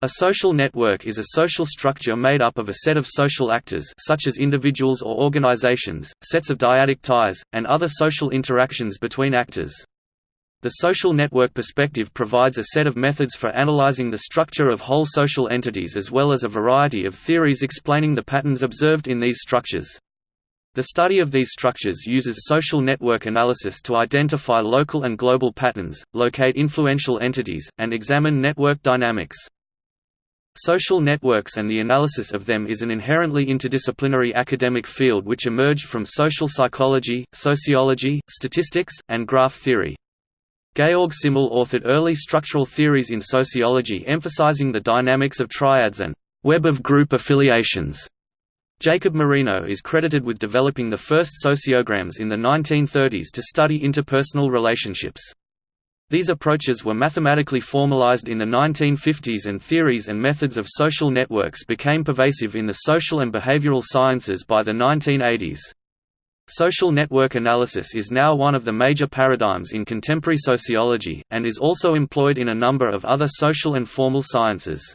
A social network is a social structure made up of a set of social actors such as individuals or organizations, sets of dyadic ties, and other social interactions between actors. The social network perspective provides a set of methods for analyzing the structure of whole social entities as well as a variety of theories explaining the patterns observed in these structures. The study of these structures uses social network analysis to identify local and global patterns, locate influential entities, and examine network dynamics. Social networks and the analysis of them is an inherently interdisciplinary academic field which emerged from social psychology, sociology, statistics, and graph theory. Georg Simmel authored early structural theories in sociology emphasizing the dynamics of triads and web of group affiliations. Jacob Moreno is credited with developing the first sociograms in the 1930s to study interpersonal relationships. These approaches were mathematically formalized in the 1950s and theories and methods of social networks became pervasive in the social and behavioral sciences by the 1980s. Social network analysis is now one of the major paradigms in contemporary sociology, and is also employed in a number of other social and formal sciences.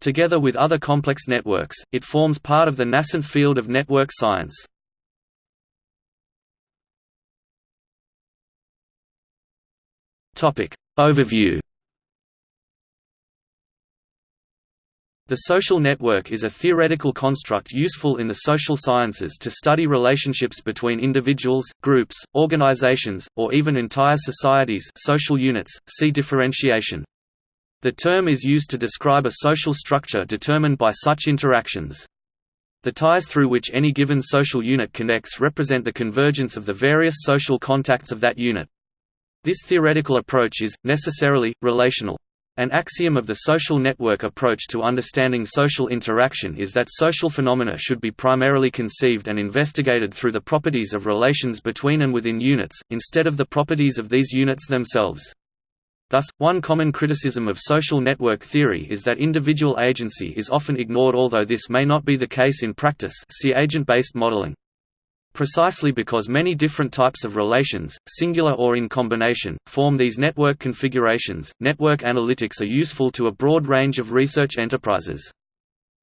Together with other complex networks, it forms part of the nascent field of network science. Topic Overview The social network is a theoretical construct useful in the social sciences to study relationships between individuals, groups, organizations, or even entire societies social units, see differentiation. The term is used to describe a social structure determined by such interactions. The ties through which any given social unit connects represent the convergence of the various social contacts of that unit. This theoretical approach is, necessarily, relational. An axiom of the social network approach to understanding social interaction is that social phenomena should be primarily conceived and investigated through the properties of relations between and within units, instead of the properties of these units themselves. Thus, one common criticism of social network theory is that individual agency is often ignored although this may not be the case in practice see agent-based modeling. Precisely because many different types of relations, singular or in combination, form these network configurations, network analytics are useful to a broad range of research enterprises.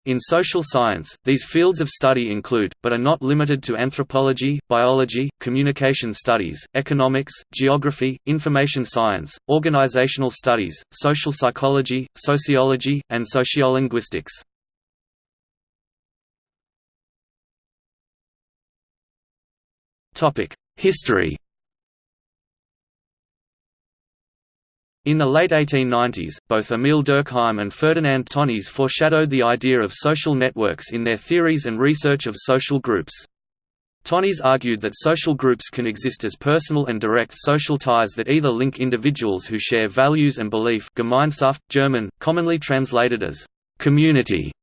In social science, these fields of study include, but are not limited to anthropology, biology, communication studies, economics, geography, information science, organizational studies, social psychology, sociology, and sociolinguistics. History In the late 1890s, both Emil Durkheim and Ferdinand Tönnies foreshadowed the idea of social networks in their theories and research of social groups. Tönnies argued that social groups can exist as personal and direct social ties that either link individuals who share values and belief Gemeinschaft, German, commonly translated as «community»,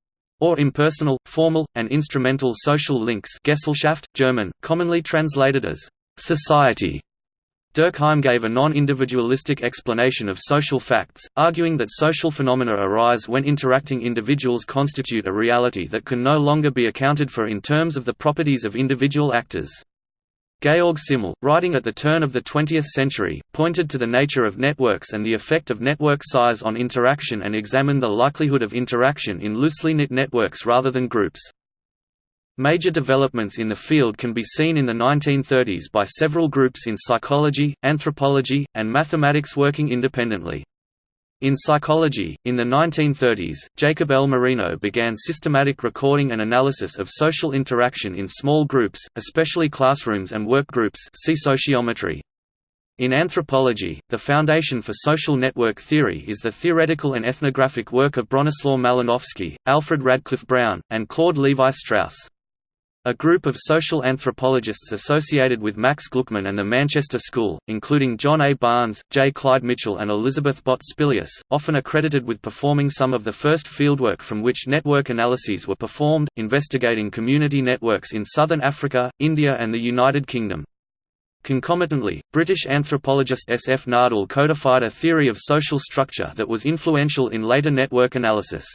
or impersonal, formal, and instrumental social links Gesellschaft, German, commonly translated as «society». Durkheim gave a non-individualistic explanation of social facts, arguing that social phenomena arise when interacting individuals constitute a reality that can no longer be accounted for in terms of the properties of individual actors. Georg Simmel, writing at the turn of the 20th century, pointed to the nature of networks and the effect of network size on interaction and examined the likelihood of interaction in loosely knit networks rather than groups. Major developments in the field can be seen in the 1930s by several groups in psychology, anthropology, and mathematics working independently. In psychology, in the 1930s, Jacob L. Moreno began systematic recording and analysis of social interaction in small groups, especially classrooms and work groups see sociometry. In anthropology, the foundation for social network theory is the theoretical and ethnographic work of Bronislaw Malinowski, Alfred Radcliffe Brown, and Claude Levi-Strauss. A group of social anthropologists associated with Max Gluckman and the Manchester School, including John A. Barnes, J. Clyde Mitchell and Elizabeth Bott Spillius, often accredited with performing some of the first fieldwork from which network analyses were performed, investigating community networks in southern Africa, India and the United Kingdom. Concomitantly, British anthropologist S. F. Nadel codified a theory of social structure that was influential in later network analysis.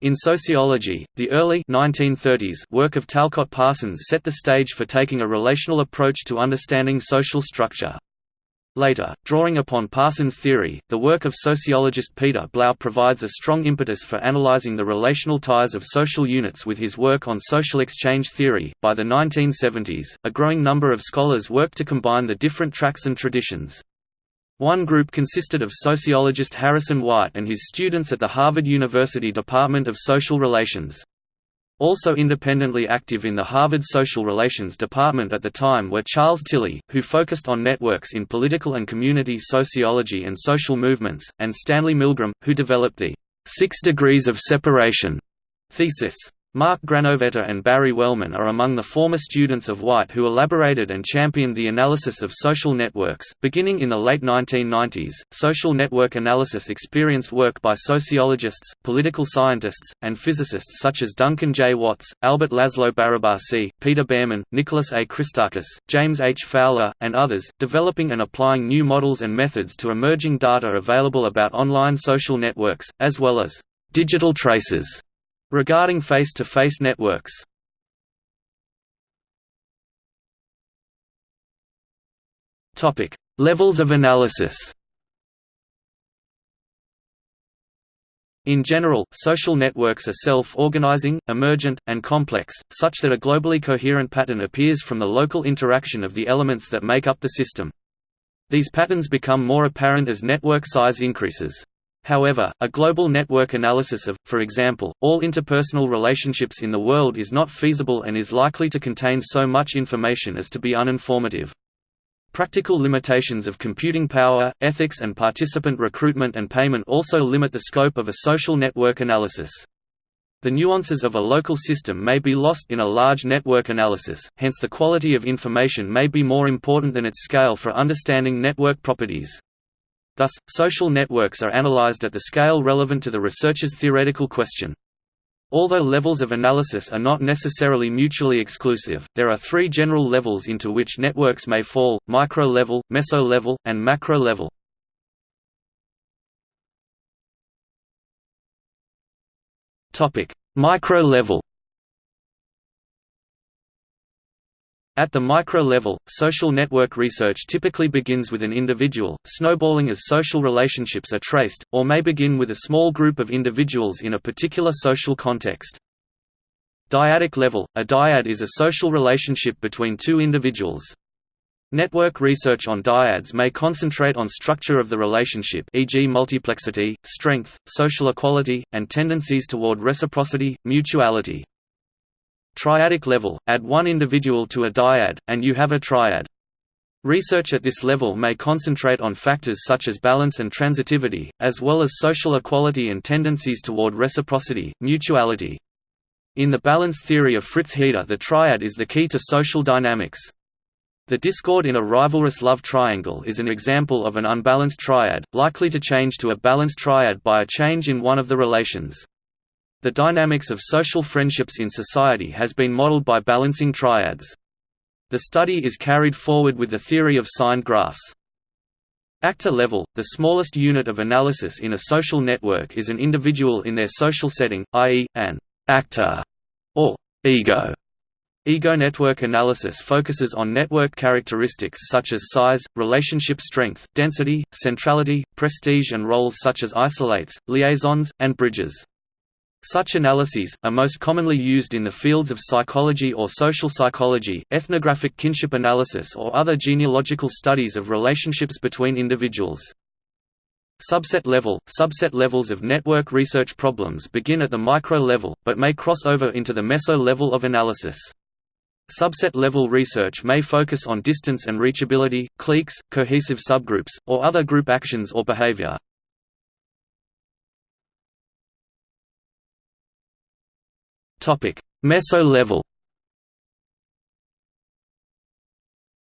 In sociology, the early 1930s work of Talcott Parsons set the stage for taking a relational approach to understanding social structure. Later, drawing upon Parsons' theory, the work of sociologist Peter Blau provides a strong impetus for analyzing the relational ties of social units with his work on social exchange theory. By the 1970s, a growing number of scholars worked to combine the different tracks and traditions. One group consisted of sociologist Harrison White and his students at the Harvard University Department of Social Relations. Also independently active in the Harvard Social Relations Department at the time were Charles Tilly, who focused on networks in political and community sociology and social movements, and Stanley Milgram, who developed the Six Degrees of Separation thesis. Mark Granovetter and Barry Wellman are among the former students of White who elaborated and championed the analysis of social networks. Beginning in the late 1990s, social network analysis experienced work by sociologists, political scientists, and physicists such as Duncan J. Watts, Albert Laszlo Barabasi, Peter Bearman, Nicholas A. Christakis, James H. Fowler, and others, developing and applying new models and methods to emerging data available about online social networks, as well as digital traces Regarding face-to-face -face networks Levels of analysis In general, social networks are self-organizing, emergent, and complex, such that a globally coherent pattern appears from the local interaction of the elements that make up the system. These patterns become more apparent as network size increases. However, a global network analysis of, for example, all interpersonal relationships in the world is not feasible and is likely to contain so much information as to be uninformative. Practical limitations of computing power, ethics and participant recruitment and payment also limit the scope of a social network analysis. The nuances of a local system may be lost in a large network analysis, hence the quality of information may be more important than its scale for understanding network properties. Thus, social networks are analyzed at the scale relevant to the researcher's theoretical question. Although levels of analysis are not necessarily mutually exclusive, there are three general levels into which networks may fall, micro-level, meso-level, and macro-level. Micro-level At the micro level, social network research typically begins with an individual, snowballing as social relationships are traced, or may begin with a small group of individuals in a particular social context. Dyadic level – A dyad is a social relationship between two individuals. Network research on dyads may concentrate on structure of the relationship e.g. multiplexity, strength, social equality, and tendencies toward reciprocity, mutuality. Triadic level – Add one individual to a dyad, and you have a triad. Research at this level may concentrate on factors such as balance and transitivity, as well as social equality and tendencies toward reciprocity, mutuality. In the balance theory of Fritz Heider the triad is the key to social dynamics. The discord in a rivalrous love triangle is an example of an unbalanced triad, likely to change to a balanced triad by a change in one of the relations. The dynamics of social friendships in society has been modeled by balancing triads. The study is carried forward with the theory of signed graphs. Actor level, the smallest unit of analysis in a social network is an individual in their social setting, i.e., an actor or ego. Ego network analysis focuses on network characteristics such as size, relationship strength, density, centrality, prestige and roles such as isolates, liaisons, and bridges. Such analyses, are most commonly used in the fields of psychology or social psychology, ethnographic kinship analysis or other genealogical studies of relationships between individuals. Subset level – Subset levels of network research problems begin at the micro level, but may cross over into the meso level of analysis. Subset level research may focus on distance and reachability, cliques, cohesive subgroups, or other group actions or behavior. Meso-level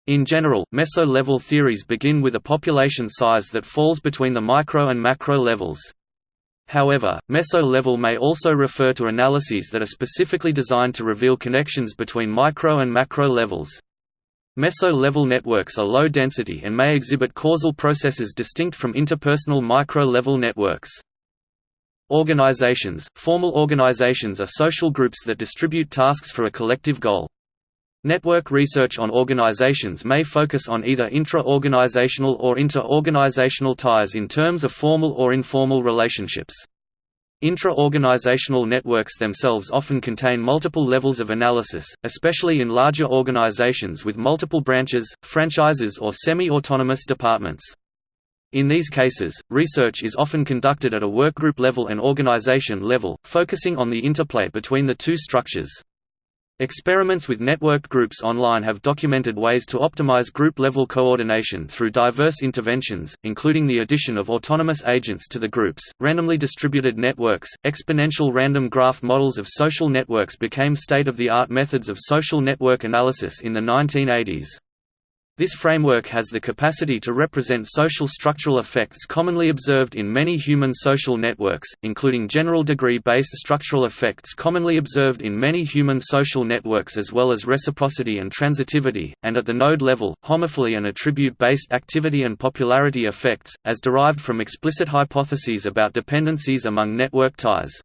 In general, meso-level theories begin with a population size that falls between the micro and macro levels. However, meso-level may also refer to analyses that are specifically designed to reveal connections between micro and macro levels. Meso-level networks are low density and may exhibit causal processes distinct from interpersonal micro-level networks. Organizations – Formal organizations are social groups that distribute tasks for a collective goal. Network research on organizations may focus on either intra-organizational or inter-organizational ties in terms of formal or informal relationships. Intra-organizational networks themselves often contain multiple levels of analysis, especially in larger organizations with multiple branches, franchises or semi-autonomous departments. In these cases, research is often conducted at a workgroup level and organization level, focusing on the interplay between the two structures. Experiments with networked groups online have documented ways to optimize group-level coordination through diverse interventions, including the addition of autonomous agents to the groups. Randomly distributed networks, exponential random graph models of social networks became state-of-the-art methods of social network analysis in the 1980s. This framework has the capacity to represent social structural effects commonly observed in many human social networks, including general degree-based structural effects commonly observed in many human social networks as well as reciprocity and transitivity, and at the node level, homophily and attribute-based activity and popularity effects, as derived from explicit hypotheses about dependencies among network ties.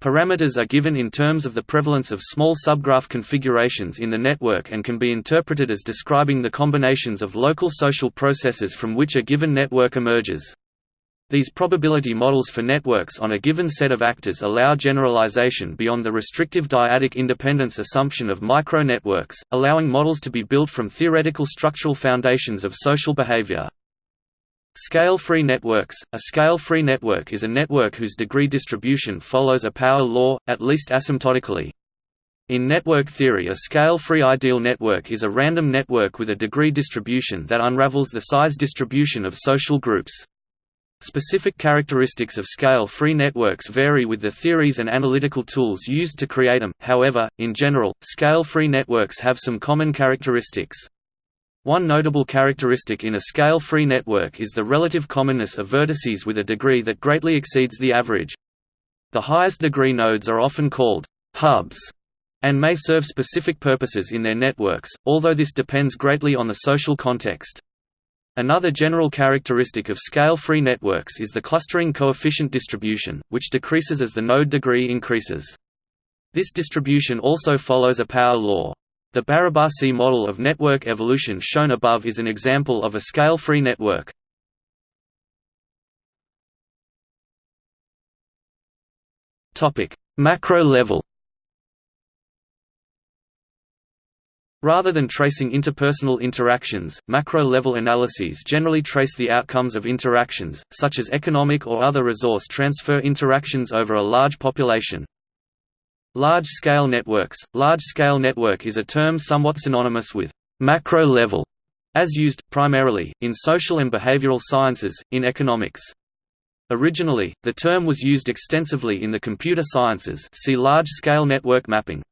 Parameters are given in terms of the prevalence of small subgraph configurations in the network and can be interpreted as describing the combinations of local social processes from which a given network emerges. These probability models for networks on a given set of actors allow generalization beyond the restrictive dyadic independence assumption of micro-networks, allowing models to be built from theoretical structural foundations of social behavior. Scale-free networks – A scale-free network is a network whose degree distribution follows a power law, at least asymptotically. In network theory a scale-free ideal network is a random network with a degree distribution that unravels the size distribution of social groups. Specific characteristics of scale-free networks vary with the theories and analytical tools used to create them, however, in general, scale-free networks have some common characteristics. One notable characteristic in a scale-free network is the relative commonness of vertices with a degree that greatly exceeds the average. The highest degree nodes are often called hubs and may serve specific purposes in their networks, although this depends greatly on the social context. Another general characteristic of scale-free networks is the clustering coefficient distribution, which decreases as the node degree increases. This distribution also follows a power law. The Barabasi model of network evolution shown above is an example of a scale-free network. Macro level Rather than tracing interpersonal interactions, macro-level analyses generally trace the outcomes of interactions, such as economic or other resource transfer interactions over a large population. Large-scale networks – Large-scale network is a term somewhat synonymous with «macro level», as used, primarily, in social and behavioral sciences, in economics. Originally, the term was used extensively in the computer sciences see large-scale network mapping.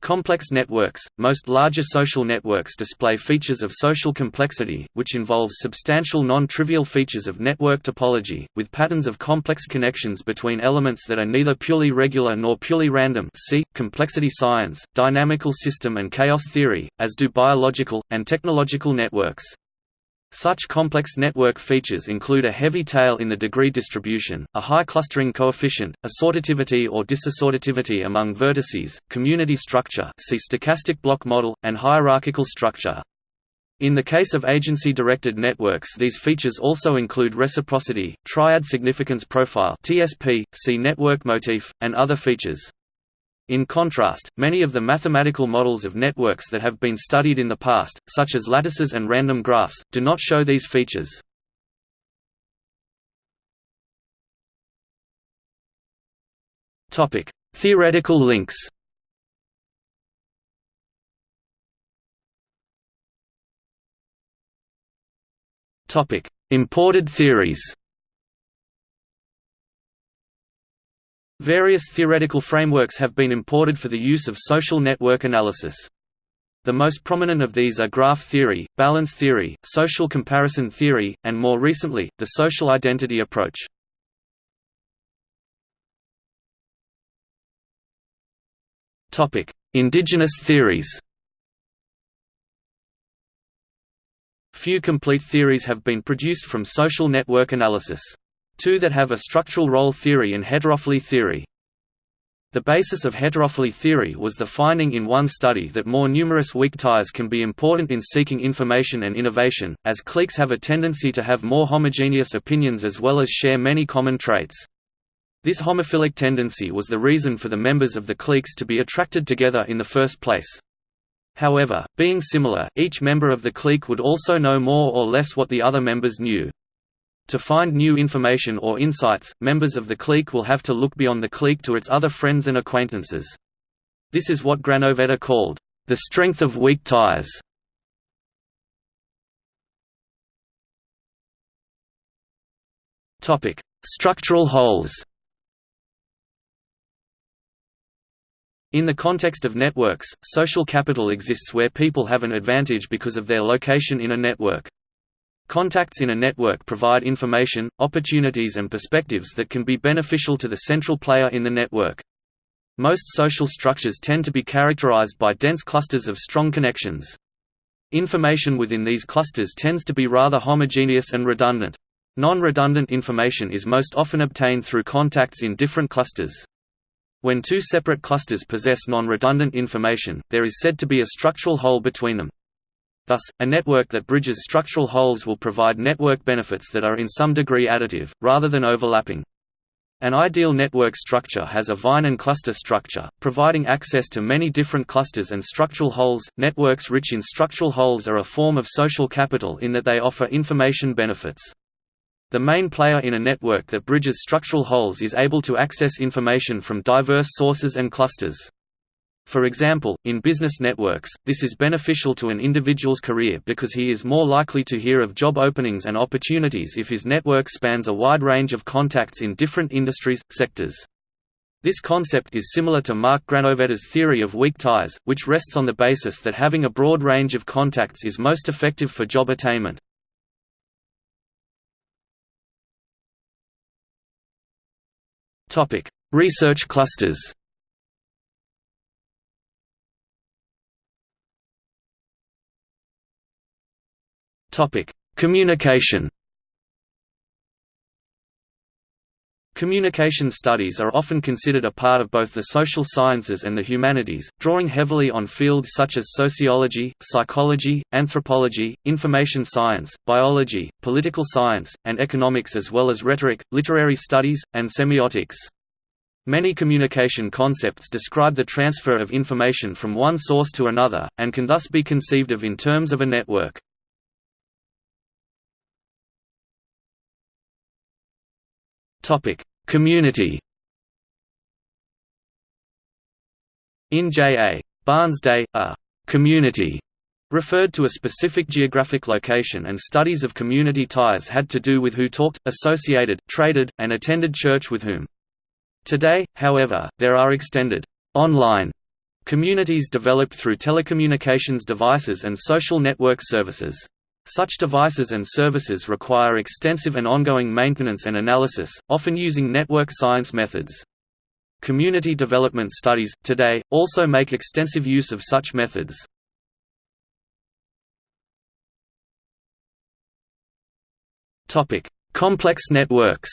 Complex networks – Most larger social networks display features of social complexity, which involves substantial non-trivial features of network topology, with patterns of complex connections between elements that are neither purely regular nor purely random see, complexity science, dynamical system and chaos theory, as do biological, and technological networks. Such complex network features include a heavy tail in the degree distribution, a high clustering coefficient, assortativity or disassortativity among vertices, community structure see stochastic block model, and hierarchical structure. In the case of agency-directed networks these features also include reciprocity, triad significance profile TSP, see network motif, and other features. In contrast, many of the mathematical models of networks that have been studied in the past, such as lattices and random graphs, do not show these features. Theoretical links Imported theories Various theoretical frameworks have been imported for the use of social network analysis. The most prominent of these are graph theory, balance theory, social comparison theory, and more recently, the social identity approach. Indigenous theories Few complete theories have been produced from social network analysis two that have a structural role theory and heterophily theory. The basis of heterophily theory was the finding in one study that more numerous weak ties can be important in seeking information and innovation, as cliques have a tendency to have more homogeneous opinions as well as share many common traits. This homophilic tendency was the reason for the members of the cliques to be attracted together in the first place. However, being similar, each member of the clique would also know more or less what the other members knew. To find new information or insights, members of the clique will have to look beyond the clique to its other friends and acquaintances. This is what Granovetter called, "...the strength of weak ties". Structural holes In the context of networks, social capital exists where people have an advantage because of their location in a network. Contacts in a network provide information, opportunities and perspectives that can be beneficial to the central player in the network. Most social structures tend to be characterized by dense clusters of strong connections. Information within these clusters tends to be rather homogeneous and redundant. Non-redundant information is most often obtained through contacts in different clusters. When two separate clusters possess non-redundant information, there is said to be a structural hole between them. Thus, a network that bridges structural holes will provide network benefits that are in some degree additive, rather than overlapping. An ideal network structure has a vine and cluster structure, providing access to many different clusters and structural holes. Networks rich in structural holes are a form of social capital in that they offer information benefits. The main player in a network that bridges structural holes is able to access information from diverse sources and clusters. For example, in business networks, this is beneficial to an individual's career because he is more likely to hear of job openings and opportunities if his network spans a wide range of contacts in different industries, sectors. This concept is similar to Mark Granovetter's theory of weak ties, which rests on the basis that having a broad range of contacts is most effective for job attainment. Research clusters. Topic: Communication. Communication studies are often considered a part of both the social sciences and the humanities, drawing heavily on fields such as sociology, psychology, anthropology, information science, biology, political science, and economics as well as rhetoric, literary studies, and semiotics. Many communication concepts describe the transfer of information from one source to another, and can thus be conceived of in terms of a network. Topic: Community. In J.A. Barnes' day, a «community» referred to a specific geographic location and studies of community ties had to do with who talked, associated, traded, and attended church with whom. Today, however, there are extended online communities developed through telecommunications devices and social network services. Such devices and services require extensive and ongoing maintenance and analysis, often using network science methods. Community development studies, today, also make extensive use of such methods. Complex networks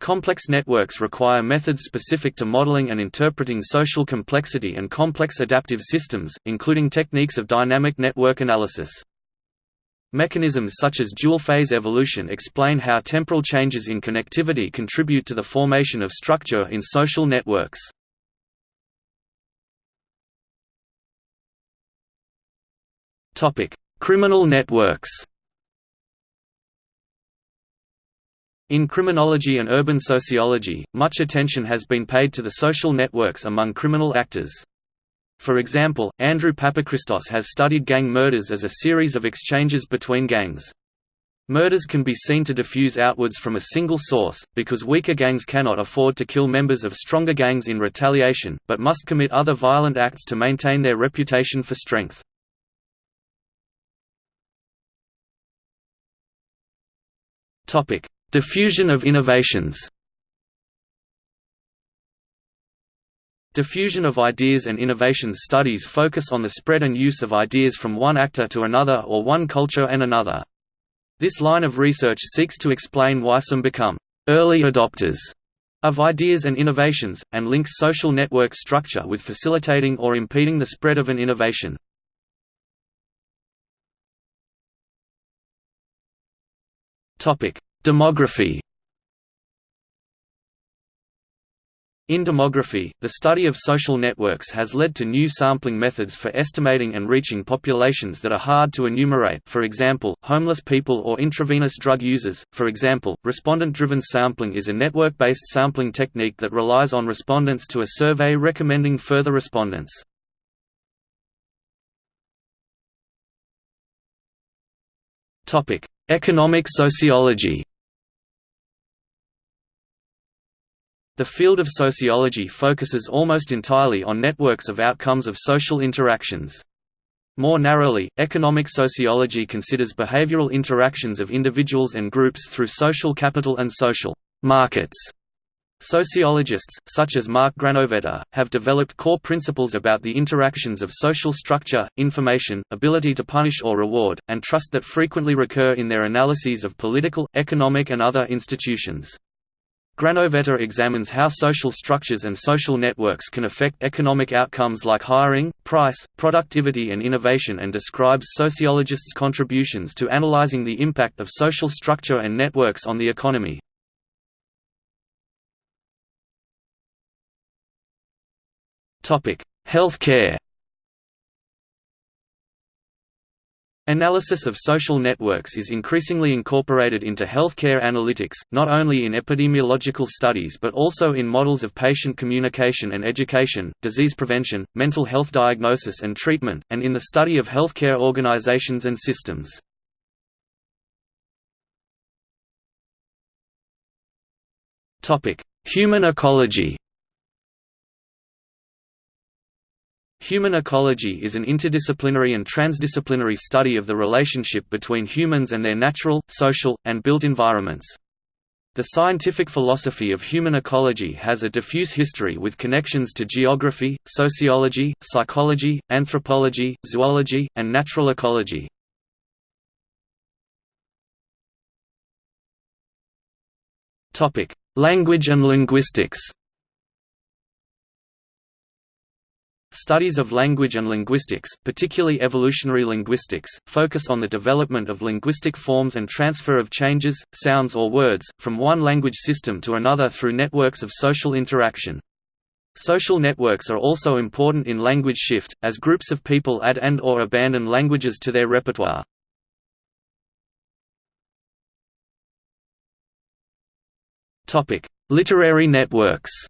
Complex networks require methods specific to modeling and interpreting social complexity and complex adaptive systems, including techniques of dynamic network analysis. Mechanisms such as dual-phase evolution explain how temporal changes in connectivity contribute to the formation of structure in social networks. Criminal networks In criminology and urban sociology, much attention has been paid to the social networks among criminal actors. For example, Andrew Papachristos has studied gang murders as a series of exchanges between gangs. Murders can be seen to diffuse outwards from a single source, because weaker gangs cannot afford to kill members of stronger gangs in retaliation, but must commit other violent acts to maintain their reputation for strength. Diffusion of innovations Diffusion of ideas and innovations studies focus on the spread and use of ideas from one actor to another or one culture and another. This line of research seeks to explain why some become «early adopters» of ideas and innovations, and links social network structure with facilitating or impeding the spread of an innovation. Demography In demography, the study of social networks has led to new sampling methods for estimating and reaching populations that are hard to enumerate for example, homeless people or intravenous drug users. For example, respondent-driven sampling is a network-based sampling technique that relies on respondents to a survey recommending further respondents. Economic sociology The field of sociology focuses almost entirely on networks of outcomes of social interactions. More narrowly, economic sociology considers behavioral interactions of individuals and groups through social capital and social markets. Sociologists, such as Mark Granovetter, have developed core principles about the interactions of social structure, information, ability to punish or reward, and trust that frequently recur in their analyses of political, economic and other institutions. Granovetter examines how social structures and social networks can affect economic outcomes like hiring, price, productivity and innovation and describes sociologists' contributions to analyzing the impact of social structure and networks on the economy. Healthcare Analysis of social networks is increasingly incorporated into healthcare analytics, not only in epidemiological studies but also in models of patient communication and education, disease prevention, mental health diagnosis and treatment, and in the study of healthcare organizations and systems. Human ecology Human ecology is an interdisciplinary and transdisciplinary study of the relationship between humans and their natural, social, and built environments. The scientific philosophy of human ecology has a diffuse history with connections to geography, sociology, psychology, anthropology, zoology, and natural ecology. Language and linguistics Studies of language and linguistics, particularly evolutionary linguistics, focus on the development of linguistic forms and transfer of changes, sounds or words, from one language system to another through networks of social interaction. Social networks are also important in language shift, as groups of people add and or abandon languages to their repertoire. Literary networks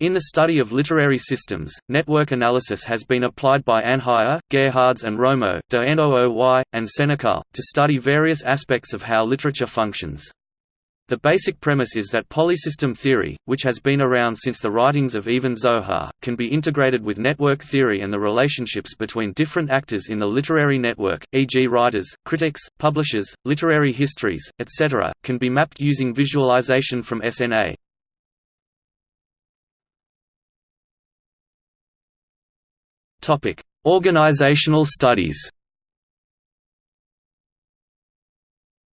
In the study of literary systems, network analysis has been applied by Anheier, Gerhards and Romo de Nooy, and Senekal, to study various aspects of how literature functions. The basic premise is that polysystem theory, which has been around since the writings of Even-Zohar, can be integrated with network theory and the relationships between different actors in the literary network, e.g. writers, critics, publishers, literary histories, etc., can be mapped using visualization from SNA. Organizational studies.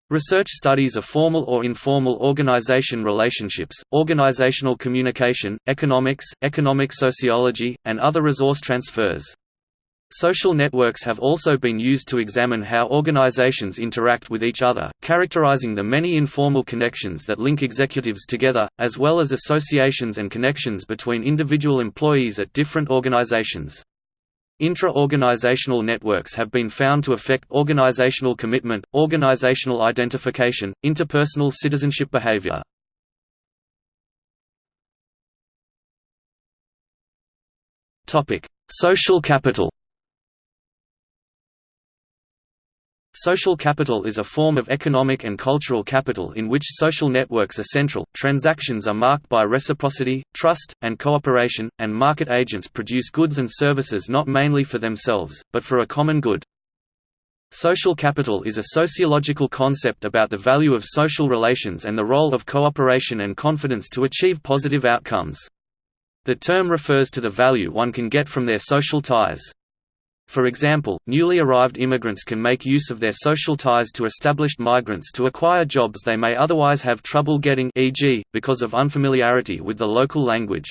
Research studies of formal or informal organization relationships, organizational communication, economics, economic sociology, and other resource transfers. Social networks have also been used to examine how organizations interact with each other, characterizing the many informal connections that link executives together, as well as associations and connections between individual employees at different organizations. Intra-organizational networks have been found to affect organizational commitment, organizational identification, interpersonal citizenship behavior. Social capital Social capital is a form of economic and cultural capital in which social networks are central. Transactions are marked by reciprocity, trust, and cooperation, and market agents produce goods and services not mainly for themselves, but for a common good. Social capital is a sociological concept about the value of social relations and the role of cooperation and confidence to achieve positive outcomes. The term refers to the value one can get from their social ties. For example, newly arrived immigrants can make use of their social ties to established migrants to acquire jobs they may otherwise have trouble getting e.g., because of unfamiliarity with the local language.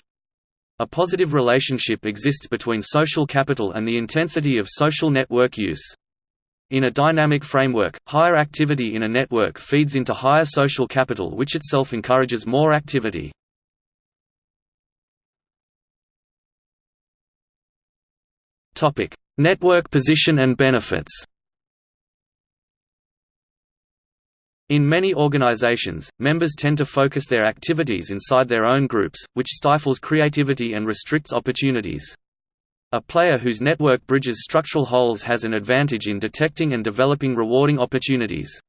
A positive relationship exists between social capital and the intensity of social network use. In a dynamic framework, higher activity in a network feeds into higher social capital which itself encourages more activity. Network position and benefits In many organizations, members tend to focus their activities inside their own groups, which stifles creativity and restricts opportunities. A player whose network bridges structural holes has an advantage in detecting and developing rewarding opportunities.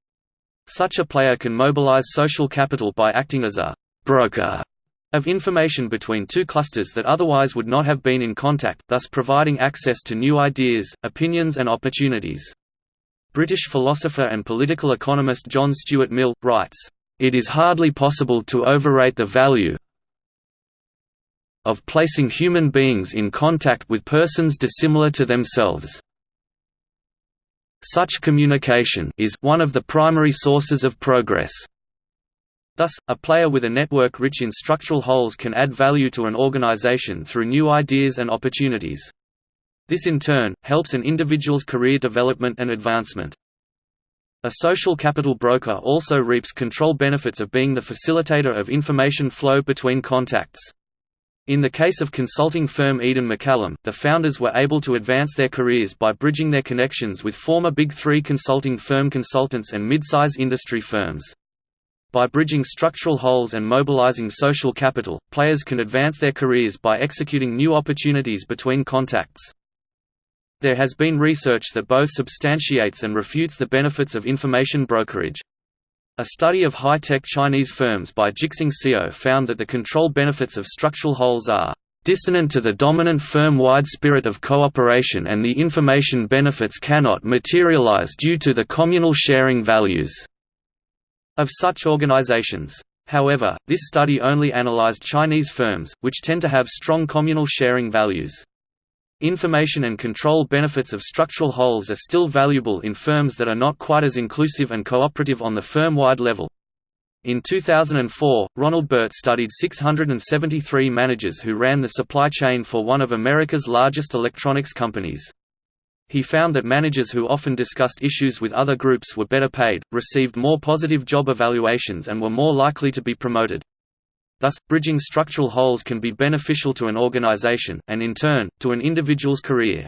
Such a player can mobilize social capital by acting as a «broker» of information between two clusters that otherwise would not have been in contact, thus providing access to new ideas, opinions and opportunities. British philosopher and political economist John Stuart Mill, writes, "...it is hardly possible to overrate the value of placing human beings in contact with persons dissimilar to themselves. Such communication is one of the primary sources of progress. Thus, a player with a network rich in structural holes can add value to an organization through new ideas and opportunities. This in turn, helps an individual's career development and advancement. A social capital broker also reaps control benefits of being the facilitator of information flow between contacts. In the case of consulting firm Eden McCallum, the founders were able to advance their careers by bridging their connections with former Big Three consulting firm consultants and mid-size industry firms. By bridging structural holes and mobilizing social capital, players can advance their careers by executing new opportunities between contacts. There has been research that both substantiates and refutes the benefits of information brokerage. A study of high-tech Chinese firms by Zhixing Xiao found that the control benefits of structural holes are dissonant to the dominant firm-wide spirit of cooperation and the information benefits cannot materialize due to the communal sharing values of such organizations. However, this study only analyzed Chinese firms, which tend to have strong communal sharing values. Information and control benefits of structural holes are still valuable in firms that are not quite as inclusive and cooperative on the firm-wide level. In 2004, Ronald Burt studied 673 managers who ran the supply chain for one of America's largest electronics companies. He found that managers who often discussed issues with other groups were better paid, received more positive job evaluations and were more likely to be promoted. Thus, bridging structural holes can be beneficial to an organization, and in turn, to an individual's career.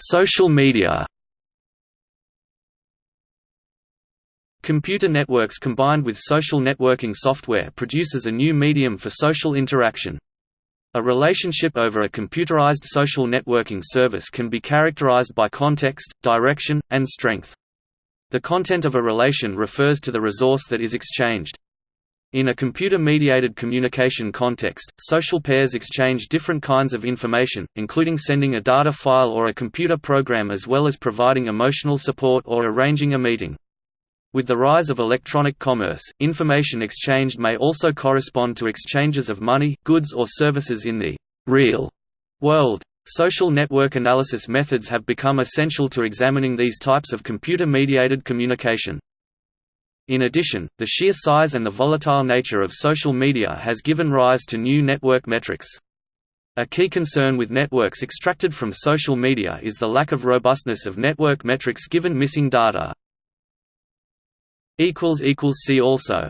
Social media Computer networks combined with social networking software produces a new medium for social interaction. A relationship over a computerized social networking service can be characterized by context, direction, and strength. The content of a relation refers to the resource that is exchanged. In a computer-mediated communication context, social pairs exchange different kinds of information, including sending a data file or a computer program as well as providing emotional support or arranging a meeting. With the rise of electronic commerce, information exchanged may also correspond to exchanges of money, goods or services in the real world. Social network analysis methods have become essential to examining these types of computer-mediated communication. In addition, the sheer size and the volatile nature of social media has given rise to new network metrics. A key concern with networks extracted from social media is the lack of robustness of network metrics given missing data. See also